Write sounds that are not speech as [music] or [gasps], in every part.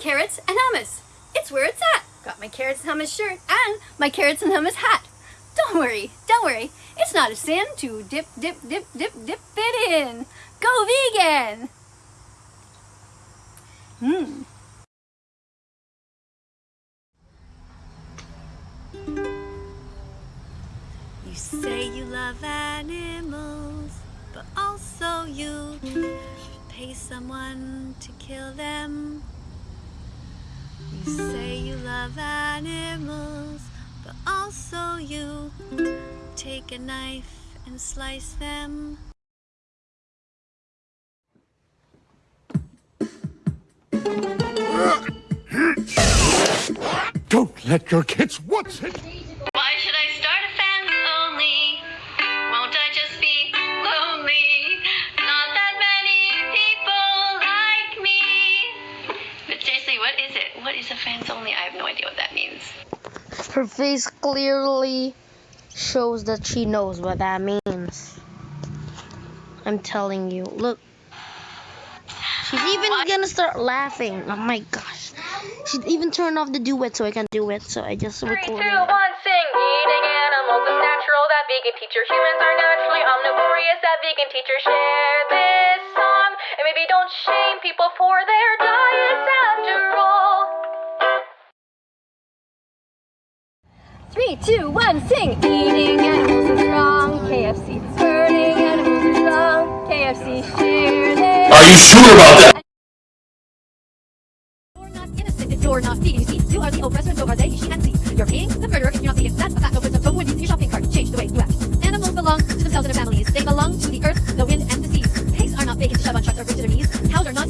carrots and hummus. It's where it's at. Got my carrots and hummus shirt and my carrots and hummus hat. Don't worry, don't worry. It's not a sin to dip, dip, dip, dip, dip it in. Go vegan! Hmm. You say you love animals, but also you pay someone to kill them. You say you love animals, but also you take a knife and slice them. Don't let your kids watch it! Is it? A fans only? I have no idea what that means. Her face clearly shows that she knows what that means. I'm telling you. Look. She's even gonna start laughing. Oh my gosh. She's even turned off the duet so I can do it. So I just Three, recorded two, it. one, sing. Eating animals is natural. That vegan teacher. Humans are naturally omnivorous. That vegan teacher. Share this song. And maybe don't shame people for their diets after all. Three, two, one, sing! Eating animals is wrong. KFC. Hurting animals is wrong. KFC. Share this. Are you sure about that? You're not innocent if you're not vegan. You see, you are the oppressor, so are they. She and see. You're paying the murderer if you're not vegan. That's a fact. No wisdom. So when you see your shopping cart, change the way you act. Animals belong to themselves and their families. They belong to the earth, the wind, and the seas. Pigs are not bacon to shove on trucks or bring to their knees. Cows are not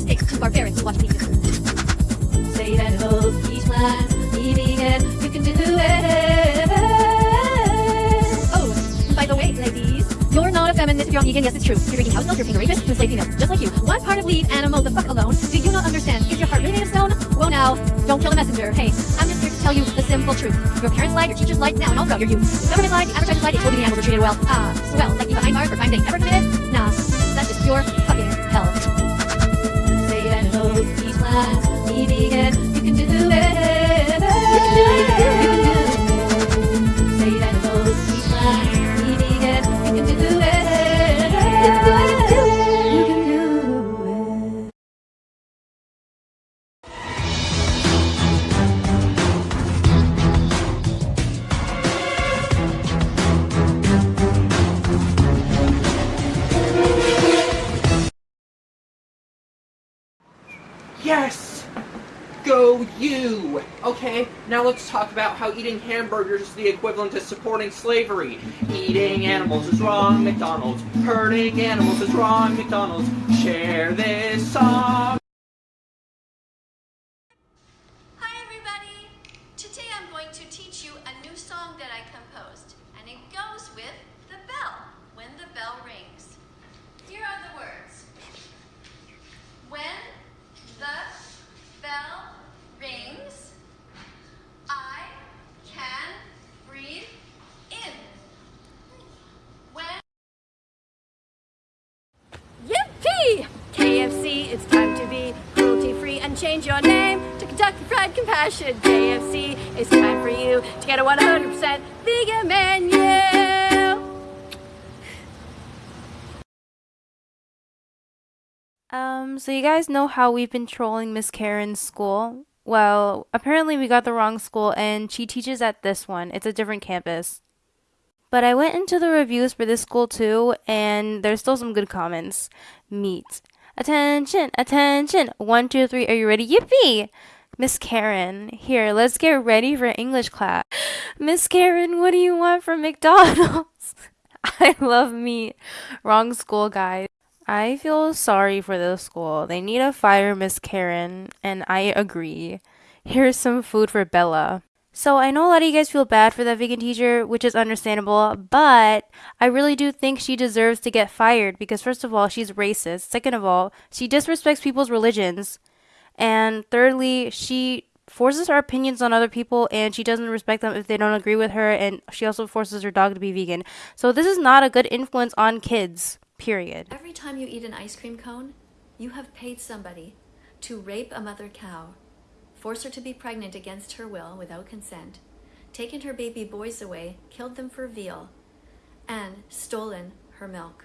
vegan, yes it's true. You're drinking house milk, you're a rapist, to enslaved females, just like you. What part of leave animal the fuck alone do you not understand? Is your heart really made of stone? Well now, don't kill the messenger. Hey, I'm just here to tell you the simple truth. Your parents lied, your teachers lied, now and all throughout your youth. Government lied, the advertisers lied, they told you the animals were treated well. Ah, well, like you behind bars for crimes they ever committed? Nah, that's just Yes! Go you! Okay, now let's talk about how eating hamburgers is the equivalent to supporting slavery. Eating animals is wrong, McDonald's. Hurting animals is wrong, McDonald's. Share this song. Hi everybody! Today I'm going to teach you a new song that I composed, and it goes with the bell, when the bell rings. Here are the words. When the bell rings, I can breathe in. When Yippee! KFC, it's time to be cruelty free and change your name to Kentucky Fried Compassion. KFC, it's time for you to get a 100% vegan menu. Um, so you guys know how we've been trolling Miss Karen's school? Well, apparently we got the wrong school and she teaches at this one. It's a different campus. But I went into the reviews for this school too, and there's still some good comments. Meet. Attention, attention. One, two, three. Are you ready? Yippee! Miss Karen, here, let's get ready for English class. [gasps] Miss Karen, what do you want from McDonald's? [laughs] I love meat. Wrong school, guys. I feel sorry for the school. They need to fire Miss Karen, and I agree. Here's some food for Bella. So I know a lot of you guys feel bad for that vegan teacher, which is understandable, but I really do think she deserves to get fired because first of all, she's racist. Second of all, she disrespects people's religions. And thirdly, she forces her opinions on other people and she doesn't respect them if they don't agree with her and she also forces her dog to be vegan. So this is not a good influence on kids. Period. Every time you eat an ice cream cone, you have paid somebody to rape a mother cow force her to be pregnant against her will without consent, taken her baby boys away, killed them for veal, and stolen her milk.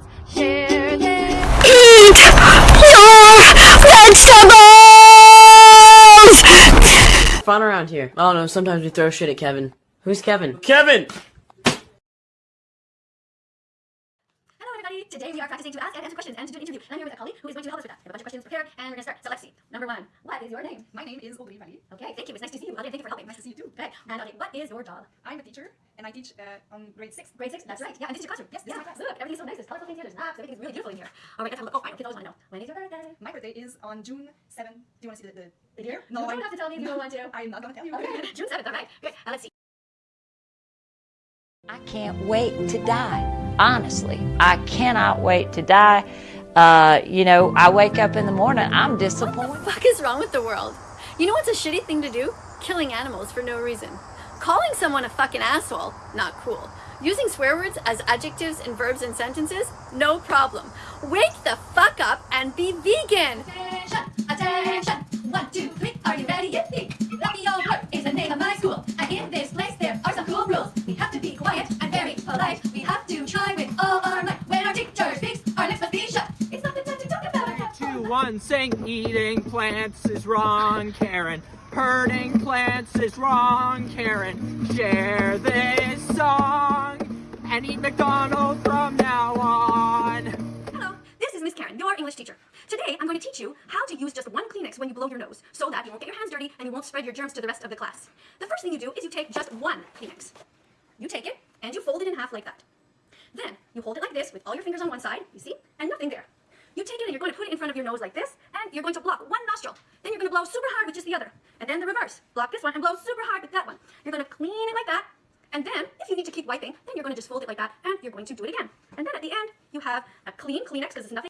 McDonald's. Share this. Eat your vegetables! Fun around here. I don't know, sometimes we throw shit at Kevin. Who's Kevin? Kevin! Today we are practicing to ask and answer questions and to do an interview. And I'm here with a colleague who is going to help us with that. I have a bunch of questions prepared, and we're going to start. So let's see. Number one, what is your name? My name is Audrey Valley. Okay, thank you. It's nice to see you. Audrey, thank you for helping. Nice to see you too. Okay, and Audrey, what is your job? I'm a teacher and I teach uh, on grade six. Grade six. That's right. Yeah, and this is your classroom. Yes, this yeah. is my class. Look, everything's so nice. There's colorful things here. There's maps. Everything's really beautiful in here. All right, let's have a look. Oh, I. Kids always want to know. When is your birthday? My birthday is on June 7th. Do you want to see the, the, the year? you don't I'm, have to tell me if you [laughs] don't want to. I'm not going to tell you. Okay, [laughs] June 7th. All right. Good. Now let's see. I can't wait to die. Honestly, I cannot wait to die. Uh, you know, I wake up in the morning, I'm disappointed. What the fuck is wrong with the world? You know what's a shitty thing to do? Killing animals for no reason. Calling someone a fucking asshole, not cool. Using swear words as adjectives and verbs in sentences, no problem. Wake the fuck up and be vegan. One, sing. Eating plants is wrong, Karen. Hurting plants is wrong, Karen. Share this song and eat McDonald's from now on. Hello, this is Miss Karen, your English teacher. Today, I'm going to teach you how to use just one Kleenex when you blow your nose, so that you won't get your hands dirty and you won't spread your germs to the rest of the class. The first thing you do is you take just one Kleenex. You take it and you fold it in half like that. Then you hold it like this with all your fingers on one side, you see, and nothing there. You take it and you're going to put it in front of your nose like this, and you're going to block one nostril. Then you're going to blow super hard with just the other. And then the reverse. Block this one and blow super hard with that one. You're going to clean it like that. And then, if you need to keep wiping, then you're going to just fold it like that, and you're going to do it again. And then at the end, you have a clean Kleenex because it's nothing.